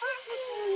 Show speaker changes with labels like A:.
A: Oh,